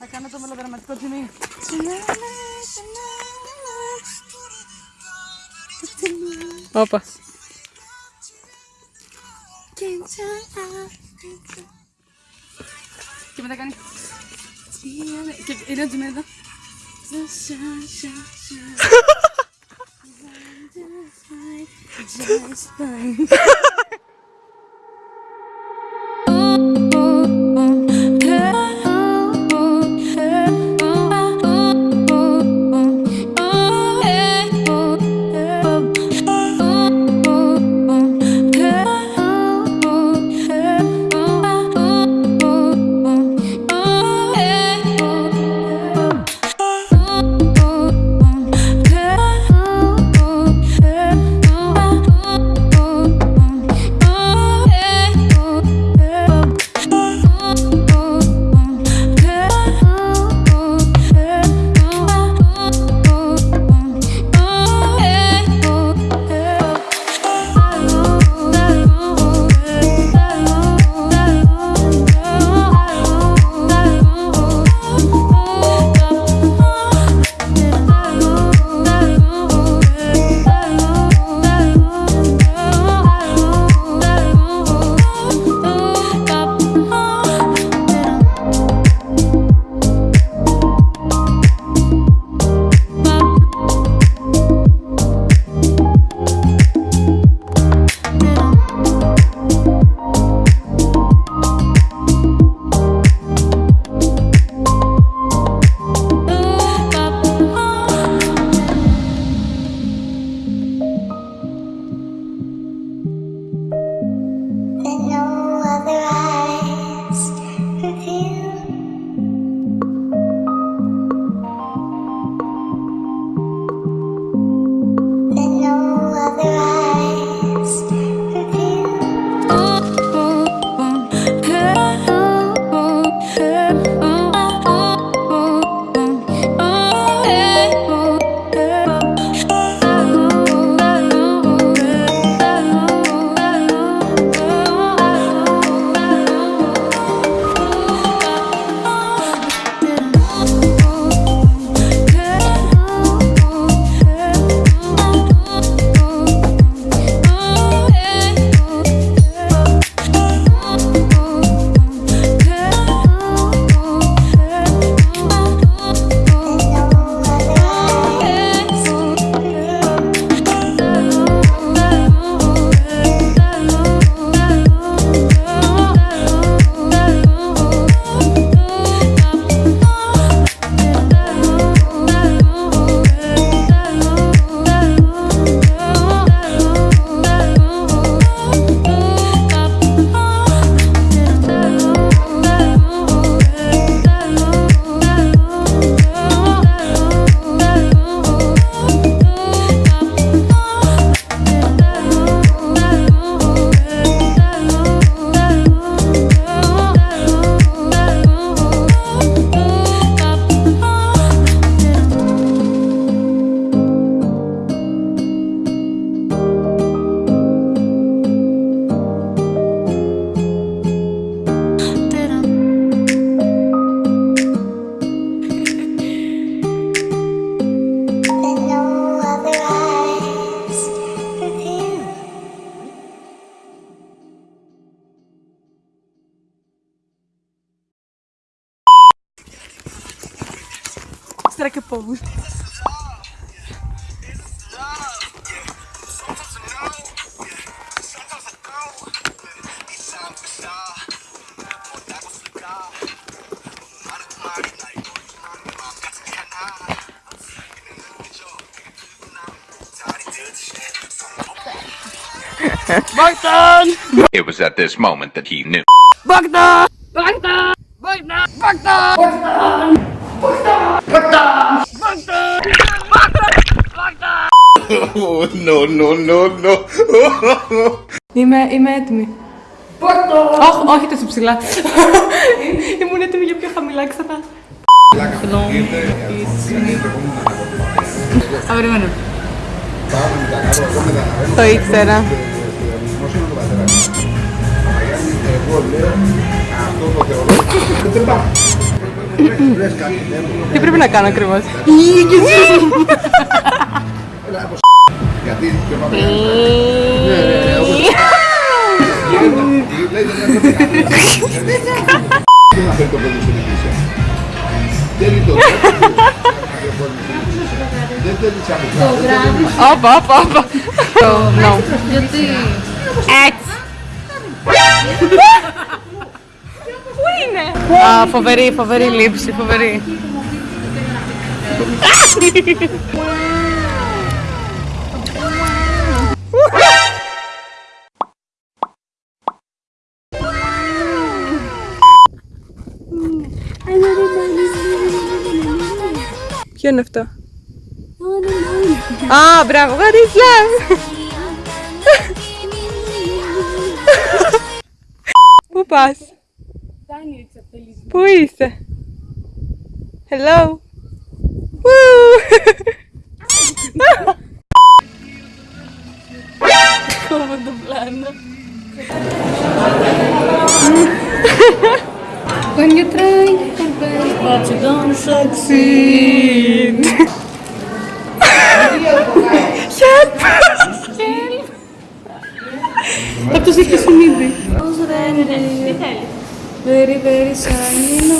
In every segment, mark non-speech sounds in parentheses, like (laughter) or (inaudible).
Acá no tomo la dramática conmigo. Opa. ¿Qué me da cani? ¿Qué era tu? Just fine. Que? Bogdan! It was at this moment that he knew. Bogdan! Bogdan! Bogdan! Bogdan! No, no, no, no. Είμαι, είμαι έτοιμη. Όχι, όχι τόσο ψηλά. Ήμουν έτοιμη για πιο χαμηλά ξανά. Α, περιμένω. Το ήξερα. Εγώ λέω αυτό το θεωρώ. Δεν πάω. Τι πρέπει να κάνω ακριβώς; (laughs) Γιατί και πάμε. Ναι, ναι, ναι, όπως- Λέει, δεν είναι κάτι. Τι να φέρει το παιδί στην εκκλησία. Θέλει το Δεν θέλει σαν μικρά. Όπα, όπα, όπα. No. Γιατί; Έτσι. Πού είναι; Α, φοβερή, φοβερή λήψη, φοβερή. (laughs) Ποιο είναι αυτό? Α, μπράβο, what is love? Πού πας? Πού είσαι? Hello? Woo! succeed. Help! Αυτός έχει συνείδη. Τι θέλεις. Very, very shiny, no.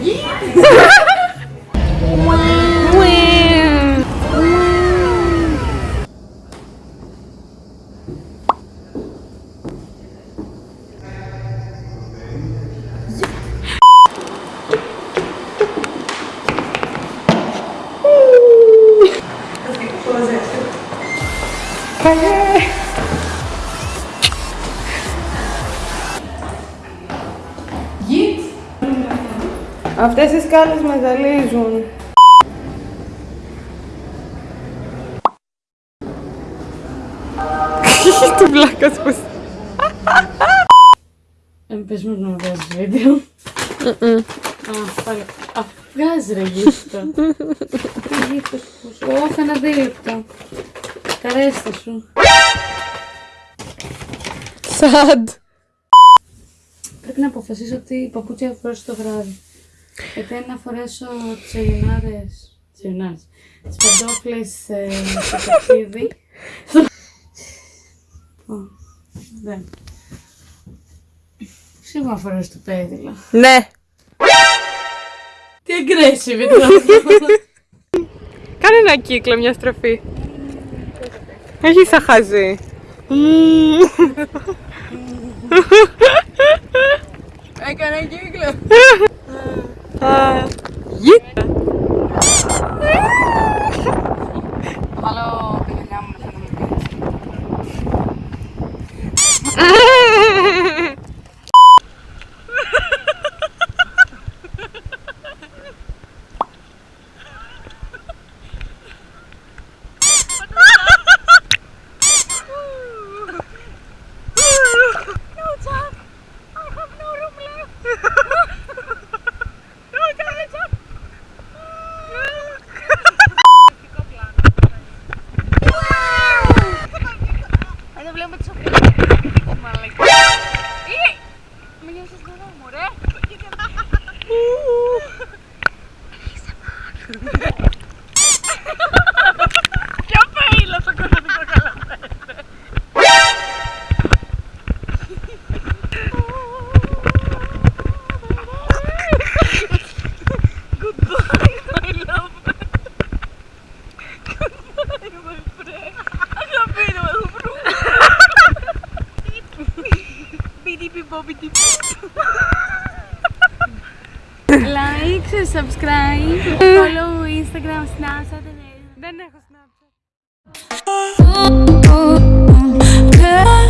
い (laughs) い Αυτές οι σκάλες με ζαλίζουν. (laughs) Τι βλάκας πως. Ε, πες μου να βγάζεις βίντεο. Α, πάλι. Α, βγάζεις ρε γύφτο. Τι γύφτο σου. Όχι, ένα δίλεπτο. Καρέστα σου. Σαντ. Πρέπει να αποφασίσω τι παπούτσια θα φορέσω το βράδυ. Γιατί να φορέσω τις ελληνάρες, τις ελληνάρες, τις παντόφλες ε, στο ταξίδι. Ω, Δεν. Σίγουρα φορέσω το πέδιλο. Ναι. Τι aggressive ήταν Κάνε ένα κύκλο, μια στροφή. Όχι σαν χαζή. Έκανα κύκλο. (laughs) like, subscribe, follow Instagram, Snapchat and Snapchat. (laughs)